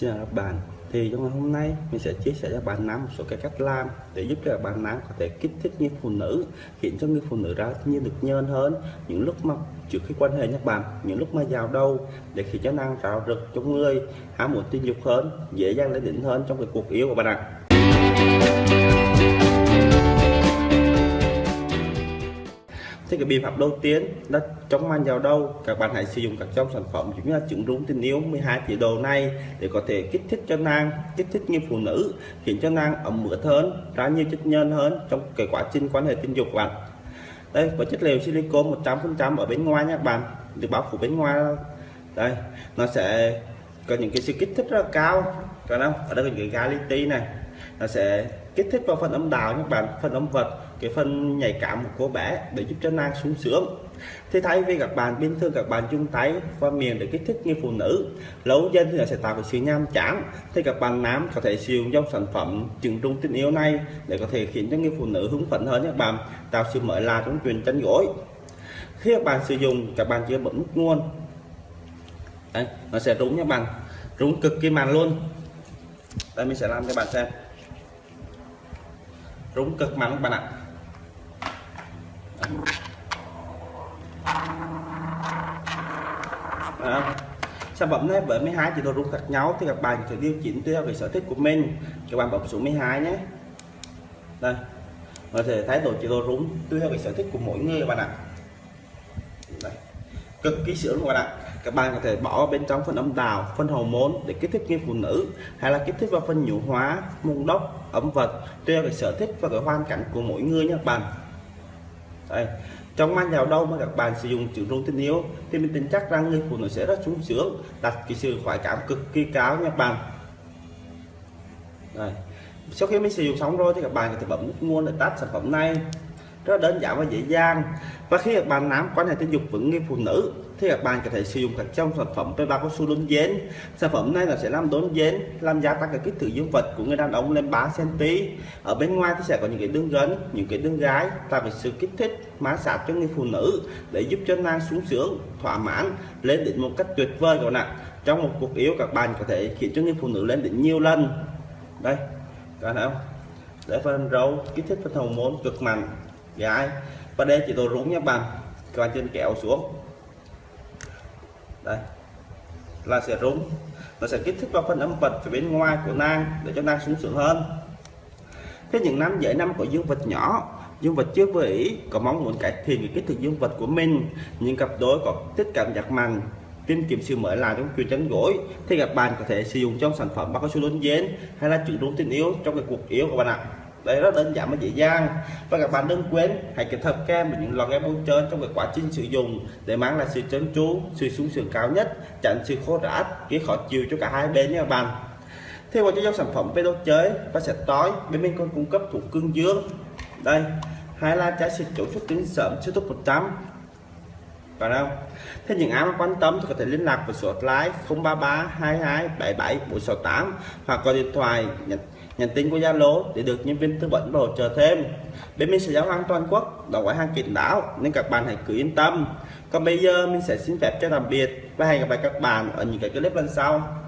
Xin chào các bạn. Thì trong ngày hôm nay, mình sẽ chia sẻ cho bạn nam một số cái cách làm để giúp cho bạn nam có thể kích thích người phụ nữ, khiến cho người phụ nữ ra nhiên được nhơn hơn. Những lúc mà, trước khi quan hệ nha các bạn những lúc mà vào đâu để khiến cho năng rào rực trong người, ham muốn tình dục hơn, dễ dàng lên đỉnh hơn trong cái cuộc yêu của bạn ạ. Cái biện pháp đầu tiên là chống mang vào đâu? Các bạn hãy sử dụng các trong sản phẩm giống như là trứng rung tình yêu 12 chế độ này để có thể kích thích cho nàng, kích thích như phụ nữ, khiến cho nàng ẩm mượt hơn, ra nhiều chất nhân hơn trong cái quá trình quan hệ tình dục bạn. Đây, có chất liệu silicon 100% ở bên ngoài nha các bạn, được bao phủ bên ngoài. Đây, nó sẽ có những cái sự kích thích rất là cao. Còn không ở đây là cái ga này nó sẽ kích thích vào phần âm đạo các bạn phần âm vật cái phần nhạy cảm của bé để giúp cho nang sung sướng. Thì thay vì các bạn bình thường các bạn chung tay và miệng để kích thích như phụ nữ lâu dần thì nó sẽ tạo cái sự nham chán. Thì các bạn nam có thể sử dụng dòng sản phẩm trứng trung tình yêu này để có thể khiến cho người phụ nữ hứng phấn hơn các bạn tạo sự mới lạ trong truyền chăn gối. Khi các bạn sử dụng các bạn chỉ bấm nút nguồn. Đấy, nó sẽ rúng các bạn rúng cực kỳ mạnh luôn. Đây mình sẽ làm cho bạn xem rung cực mạnh các bạn ạ. À, sản phẩm này với 12 thì độ rung khác nhau thì các bạn có thể điều chỉnh tùy theo cái sở thích của mình. Các bạn bấm số 12 nhé. Đây. Có thể thay đổi chế độ rung tùy theo cái sở thích của mỗi người các bạn ạ. Đây. cực kỳ sướng các bạn ạ các bạn có thể bỏ bên trong phần âm đạo phân hậu môn để kích thích nghiêm phụ nữ, hay là kích thích vào phân nhũ hóa, môn đốc ẩm vật, tùy theo cái sở thích và cái hoàn cảnh của mỗi người nha các bạn. Đây, trong mang vào đâu mà các bạn sử dụng chữ rung tình yêu thì mình tin chắc rằng người phụ nữ sẽ rất sung sướng, đặt cái sự khoái cảm cực kỳ cao nha các bạn. Đây. sau khi mình sử dụng xong rồi thì các bạn có thể bấm nút mua để tắt sản phẩm này. Rất đơn giản và dễ dàng. Và khi các bạn nắm quan hệ tình dục với người phụ nữ thì các bạn có thể sử dụng các trong sản phẩm với ba cao su đốn dến sản phẩm này là sẽ làm đốn dến làm gia tăng cái kích thước dương vật của người đàn ông lên 3 cm ở bên ngoài thì sẽ có những cái đường gấn, những cái đường gái, tạo về sự kích thích má sát cho người phụ nữ để giúp cho nàng sung sướng, thỏa mãn, lên đỉnh một cách tuyệt vời các bạn ạ. Trong một cuộc yêu, các bạn có thể khiến cho người phụ nữ lên đỉnh nhiều lần. Đây, các bạn thấy không? Để phân râu, kích thích phần hồng môn cực mạnh. Dạ gái và đây chỉ đồ rúng nha bạn. Các bạn trên kéo xuống đây là sẽ rung, nó sẽ kích thích vào phần âm vật phía bên ngoài của nang để cho nang sung sướng hơn. Thế những năm dễ năm của dương vật nhỏ, dương vật chưa vừa ý, có mong muốn cải thiện kích thước dương vật của mình những cặp đôi có thích cảm giác màng tìm kiếm sự mới lạ trong chuyện tránh gối, thì các bạn có thể sử dụng trong sản phẩm bao cao su đơn giản hay là chuyện đúng tình yêu trong cái cuộc yêu của bạn ạ đây rất đơn giản và dễ dàng. Và các bạn đừng quên, hãy kết hợp kem với những lò kem bôi trơn trong cái quá trình sử dụng để mang lại sự trơn tru, sự sung sướng cao nhất, tránh sự khô rát, gây khó chịu cho cả hai bên nha các bạn. Thêm vào cho dòng sản phẩm về đồ chơi và sẽ tối bên mình còn cung cấp thuộc cương dương. Đây, hai là trái xịt chỗ xuất tính sớm siêu tốc 100 và không thế những ai mà quan tâm thì có thể liên lạc với số hotline 033 22 77 468 hoặc gọi điện thoại nhận nhắn tin của Zalo để được nhân viên tư vấn và hỗ trợ thêm. Bên mình sẽ giao hàng toàn quốc đóng gói hàng kín đáo nên các bạn hãy cứ yên tâm. Còn bây giờ mình sẽ xin phép cho tạm biệt và hẹn gặp lại các bạn ở những cái clip lần sau.